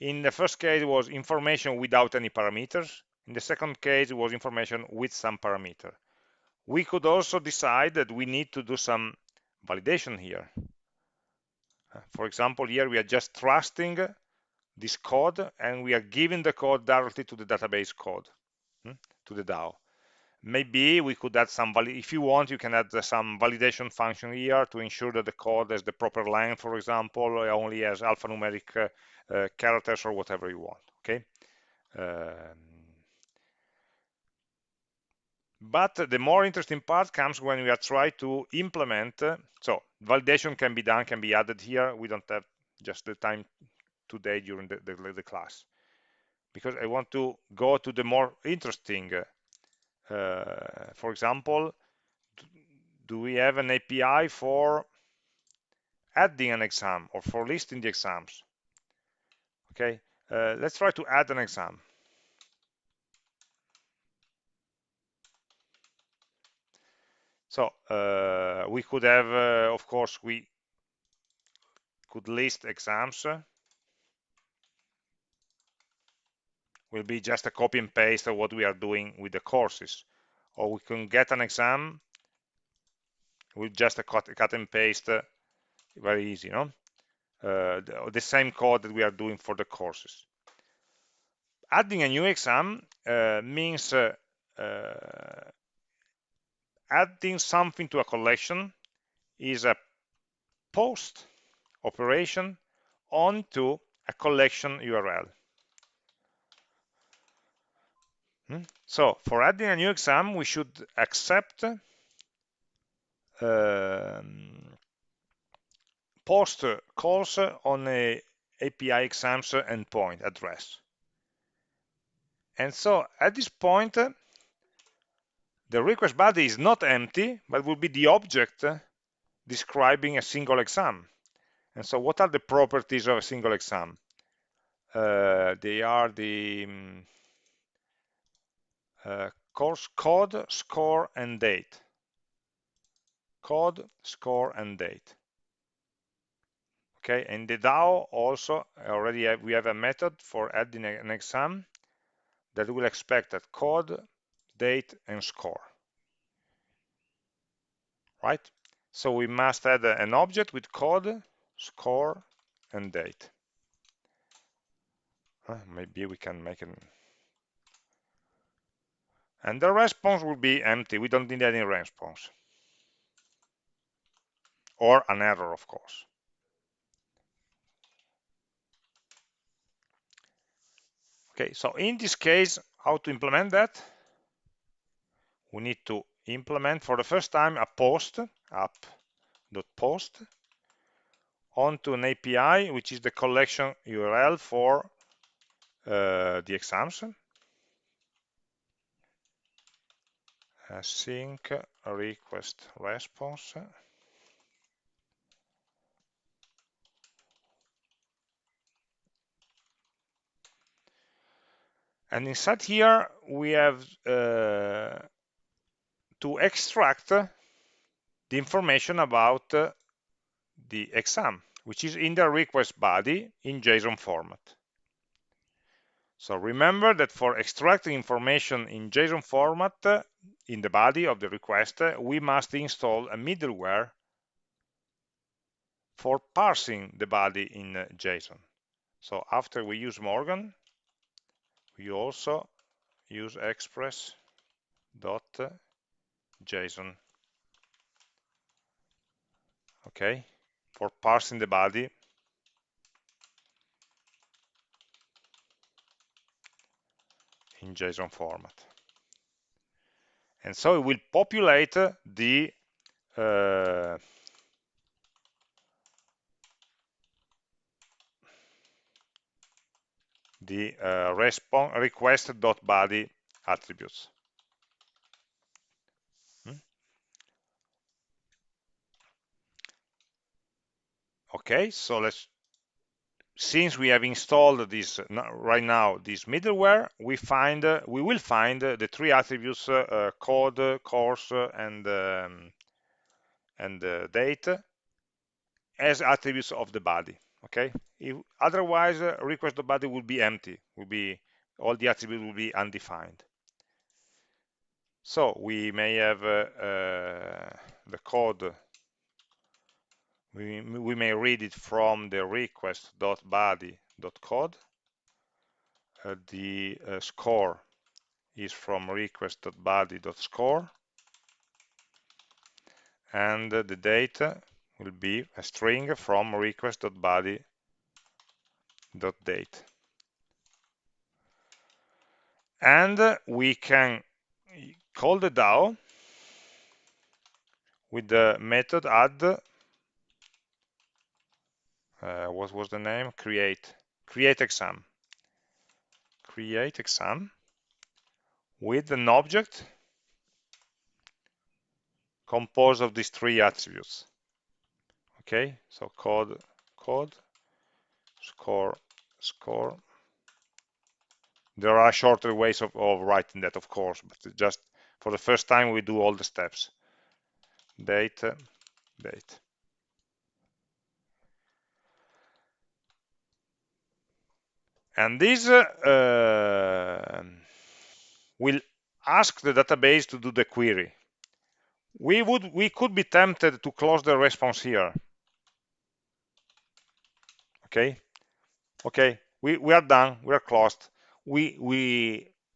In the first case it was information without any parameters. In the second case it was information with some parameter. We could also decide that we need to do some validation here. For example here we are just trusting this code and we are giving the code directly to the database code hmm, to the DAO. Maybe we could add some if you want you can add some validation function here to ensure that the code has the proper length for example only has alphanumeric uh, uh, characters or whatever you want okay? Um, but the more interesting part comes when we are trying to implement uh, so validation can be done can be added here. We don't have just the time today during the, the, the class. Because I want to go to the more interesting uh, for example do we have an API for adding an exam or for listing the exams? Okay uh, let's try to add an exam. So uh, we could have uh, of course we could list exams will be just a copy and paste of what we are doing with the courses. Or we can get an exam with just a cut, cut and paste very easy no uh, the, the, same code that we are doing for the courses adding a new exam uh, means uh, uh, adding something to a collection is a post operation onto a collection URL. Hmm? So for adding a new exam, we should accept um, post calls on a API exams endpoint address. And so at this point, the request body is not empty, but will be the object describing a single exam. And so what are the properties of a single exam? Uh, they are the uh, course code, score, and date. Code, score, and date. Okay, in the DAO also already have, we have a method for adding an exam that will expect that code, date, and score. Right? So we must add an object with code, score, and date. Uh, maybe we can make it. And the response will be empty. We don't need any response. Or an error, of course. Okay, so in this case, how to implement that? We need to implement for the first time a post app.post onto an API, which is the collection URL for uh, the exams. Async request response. And inside here, we have uh, to extract the information about uh, the exam, which is in the request body in JSON format. So remember that for extracting information in JSON format uh, in the body of the request, uh, we must install a middleware for parsing the body in uh, JSON. So after we use Morgan, we also use express.json. Okay, for parsing the body in JSON format. And so it will populate the uh, the uh, request.body attributes. Hmm? Okay, so let's since we have installed this right now this middleware we find uh, we will find uh, the three attributes uh, code course and um, and date as attributes of the body okay? If, otherwise request the body will be empty will be all the attributes will be undefined. So we may have the code we, may read it from the request.body.code. Uh, the uh, score is from request.body.score. And uh, the data will be a string from request.body.date. And we can call the DAO with the method add uh, what was the name? Create. Create exam. Create exam. With an object composed of these three attributes. Okay so code code score score. There are shorter ways of, of writing that of course but just for the first time we do all the steps. Date date and this uh, will ask the database to do the query. We would we could be tempted to close the response here. Okay? Okay we we are done we are closed. We we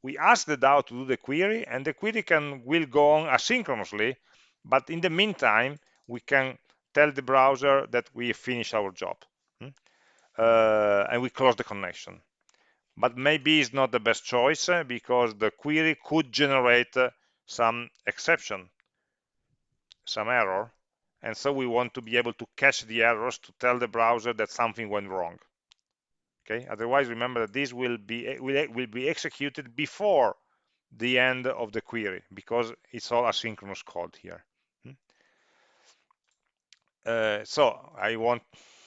we ask the DAO to do the query and the query can will go on asynchronously but in the meantime we can tell the browser that we finish our job. Hmm? uh, and we close the connection but maybe it's not the best choice uh, because the query could generate uh, some exception some error. And so we want to be able to catch the errors to tell the browser that something went wrong. Okay? Otherwise remember that this will be will, will be executed before the end of the query because it's all asynchronous code here. Hmm? uh, so I want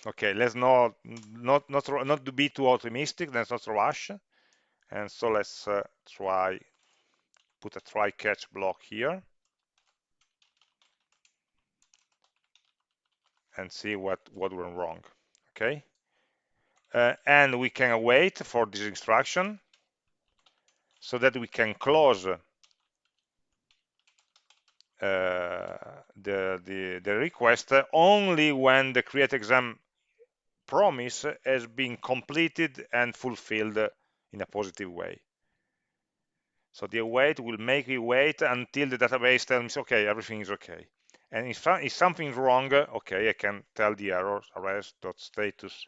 okay let's not not not not to be too optimistic let's not rush and so let's uh, try put a try catch block here. And see what what went wrong okay? Uh, and we can wait for this instruction so that we can close uh, the, the, the request only when the create exam promise has been completed and fulfilled in a positive way. So the await will make it wait until the database tells me, okay, everything is okay. And if, if something's wrong, okay, I can tell the error res.status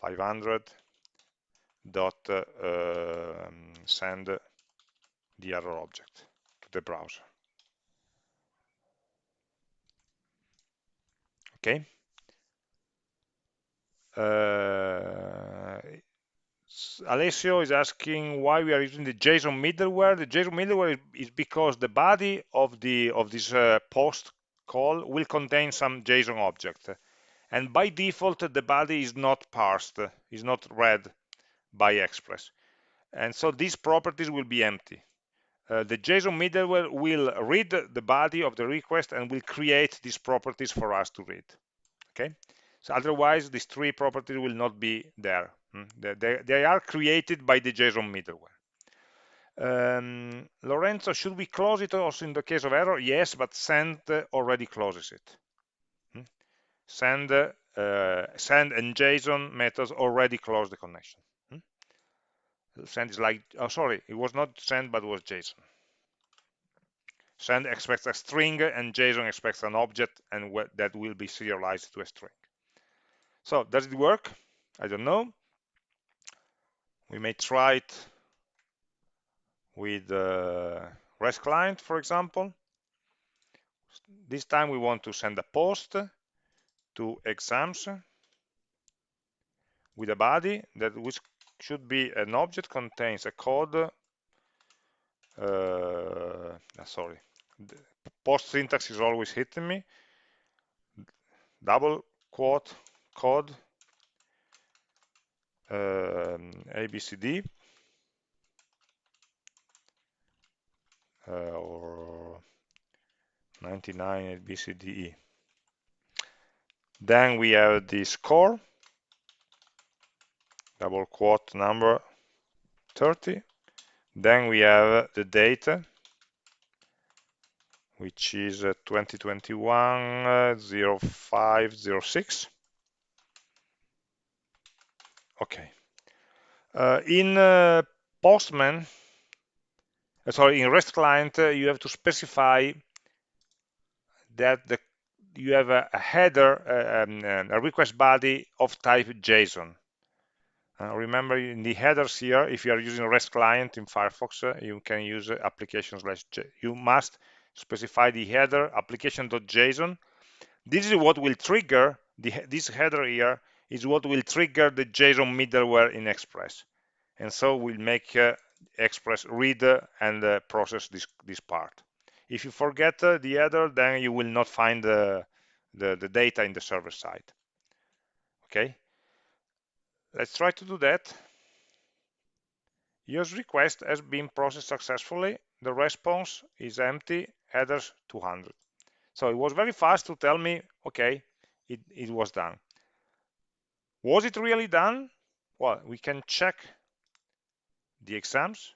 500 dot uh, send the error object to the browser. Okay. Uh, Alessio is asking why we are using the JSON middleware. The JSON middleware is because the body of the of this uh, post call will contain some JSON object, and by default the body is not parsed, is not read by Express, and so these properties will be empty. Uh, the JSON middleware will read the body of the request and will create these properties for us to read. Okay, so otherwise these three properties will not be there. Hmm? They, they, are created by the JSON middleware. Um, Lorenzo, should we close it also in the case of error? Yes, but send already closes it. Hmm? Send, uh, send and JSON methods already close the connection. Hmm? Send is like, oh, sorry, it was not send, but was JSON. Send expects a string and JSON expects an object and that will be serialized to a string. So does it work? I don't know. We may try it with the REST client, for example. This time we want to send a post to exams with a body that which should be an object contains a code uh, sorry the post syntax is always hitting me double quote code um, ABCD uh, or 99 ABCDE. Then we have the score, double quote number 30. Then we have the data, which is uh, 2021 uh, 0506 okay. Uh, in uh, postman uh, sorry in rest client uh, you have to specify that the you have a, a header uh, um, a request body of type json. Uh, remember in the headers here if you are using rest client in firefox you can use application slash you must specify the header application.json this is what will trigger the, this header here is what will trigger the JSON middleware in Express. And so we'll make uh, Express read uh, and uh, process this, this part. If you forget uh, the header, then you will not find the, the, the data in the server side. Okay, let's try to do that. Your request has been processed successfully. The response is empty, headers 200. So it was very fast to tell me, okay, it, it was done. Was it really done? Well, we can check the exams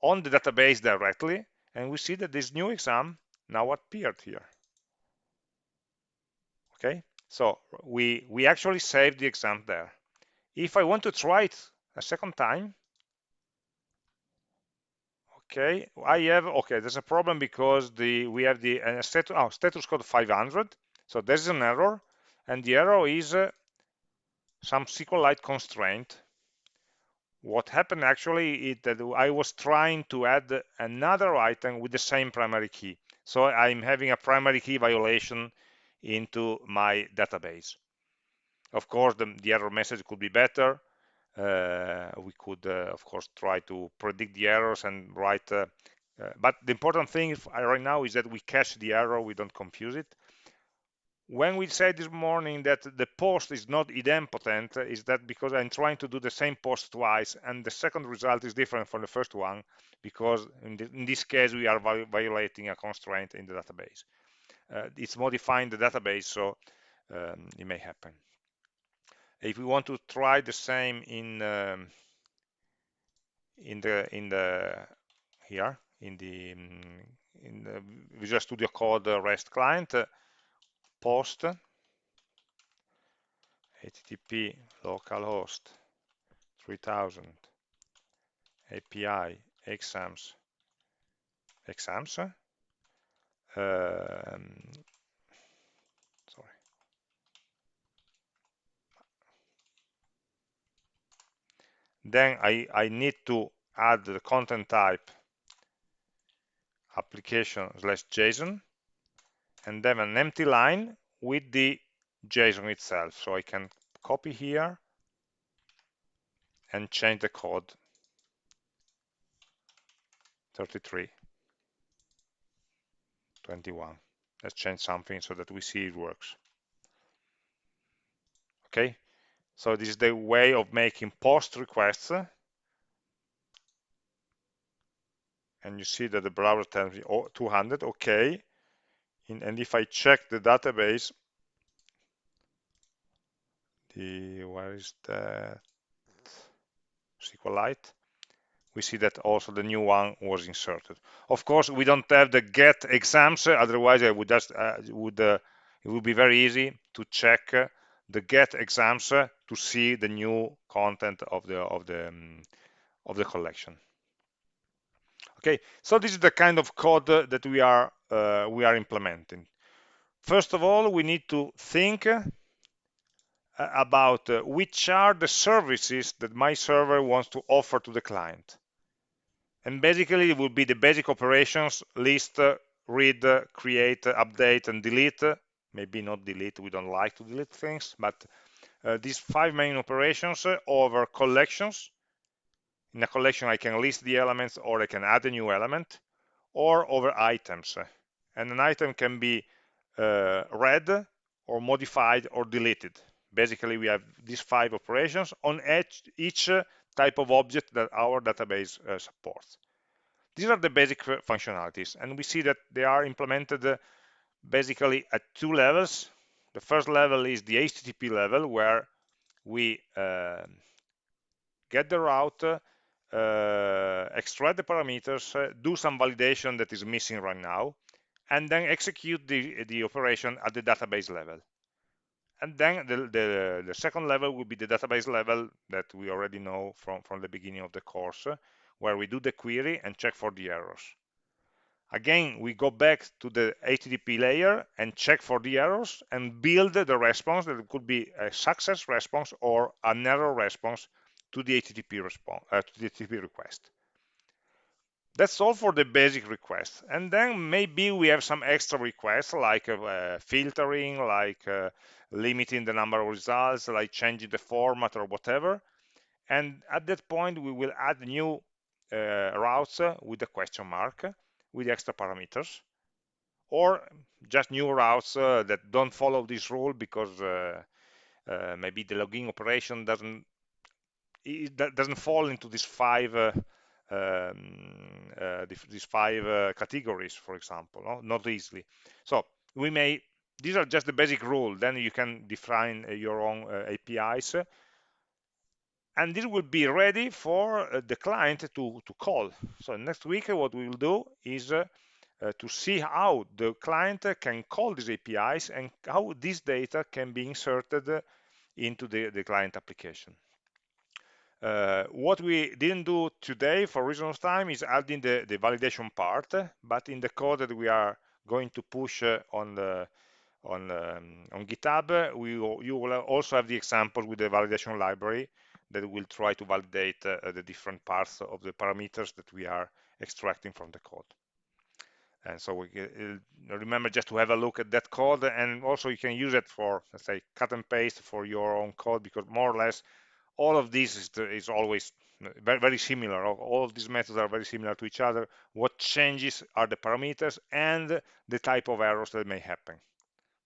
on the database directly, and we see that this new exam now appeared here. Okay, So we, we actually saved the exam there. If I want to try it a second time, okay, I have, okay, there's a problem because the we have the uh, status, oh, status code 500. So there's an error, and the error is uh, some SQLite constraint. What happened actually is that I was trying to add another item with the same primary key. So I'm having a primary key violation into my database. Of course, the, the error message could be better. Uh, we could, uh, of course, try to predict the errors and write. Uh, uh but the important thing right now is that we catch the error, we don't confuse it when we said this morning that the post is not idempotent, is that because I'm trying to do the same post twice and the second result is different from the first one because in, the, in this case we are violating a constraint in the database. Uh, it's modifying the database, so um, it may happen. If we want to try the same in um, in the in the here in the in the Visual Studio Code REST client, uh, post http localhost 3000 API exams exams um, sorry. Then I, I need to add the content type application slash JSON and then an empty line with the JSON itself. So I can copy here and change the code. 33 21 let's change something so that we see it works. Okay? So this is the way of making post requests. And you see that the browser tells me oh, 200 okay in, and if I check the database, the where is that SQLite? We see that also the new one was inserted. Of course, we don't have the get exams, otherwise I would just uh, would uh, it would be very easy to check uh, the get exams to see the new content of the of the um, of the collection. Okay, so this is the kind of code that we are uh, we are implementing. First of all, we need to think uh, about uh, which are the services that my server wants to offer to the client. And basically, it will be the basic operations, list, read, create, update, and delete. Maybe not delete, we don't like to delete things, but uh, these five main operations over collections. In a collection, I can list the elements or I can add a new element, or over items and an item can be uh, read or modified or deleted. Basically, we have these five operations on each, each type of object that our database uh, supports. These are the basic functionalities, and we see that they are implemented uh, basically at two levels. The first level is the HTTP level, where we uh, get the route, uh, extract the parameters, uh, do some validation that is missing right now, and then execute the, the operation at the database level. And then the, the, the, second level will be the database level that we already know from, from the beginning of the course, where we do the query and check for the errors. Again, we go back to the HTTP layer and check for the errors and build the response that could be a success response or an error response to the HTTP response uh, to the HTTP request. That's all for the basic requests. And then maybe we have some extra requests like uh, filtering, like uh, limiting the number of results, like changing the format or whatever. And at that point, we will add new uh, routes with a question mark with extra parameters or just new routes uh, that don't follow this rule because uh, uh, maybe the login operation doesn't it doesn't fall into these five um, uh, these five uh, categories, for example, no? not easily. So we may, these are just the basic rule, then you can define uh, your own APIs, and this will be ready for the client to, to call. So next week, what we will do is uh, to see how the client can call these APIs and how this data can be inserted into the, the client application. Uh, what we didn't do today for reason of time is adding the, the validation part, but in the code that we are going to push uh, on the on um, on GitHub, we you will also have the examples with the validation library that will try to validate uh, the different parts of the parameters that we are extracting from the code. And so we uh, remember just to have a look at that code, and also you can use it for, let's say, cut and paste for your own code, because more or less all of this is, is always very, very similar. All of these methods are very similar to each other. What changes are the parameters and the type of errors that may happen.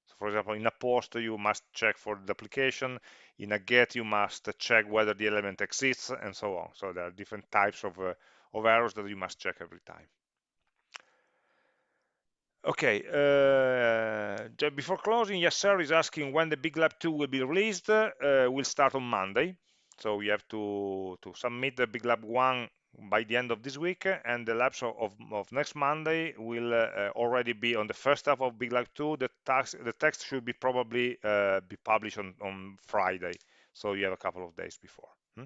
So for example, in a post, you must check for the application. In a get, you must check whether the element exists and so on. So there are different types of, uh, of errors that you must check every time. Okay, uh, before closing, Yasser is asking when the Big Lab 2 will be released. Uh, will start on Monday. So we have to, to submit the Big Lab 1 by the end of this week, and the labs of, of next Monday will uh, already be on the first half of Big Lab 2. The, tax, the text should be probably uh, be published on, on Friday, so you have a couple of days before. Hmm?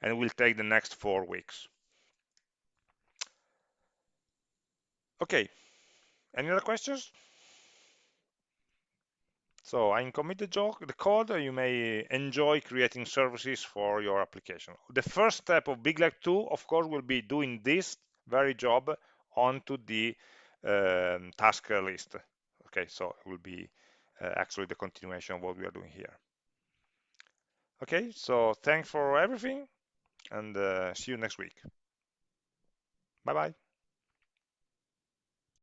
And it will take the next four weeks. Okay, any other questions? So I commit the, the code, you may enjoy creating services for your application. The first step of Big Lab 2, of course, will be doing this very job onto the um, task list. Okay, so it will be uh, actually the continuation of what we are doing here. Okay, so thanks for everything and uh, see you next week. Bye-bye.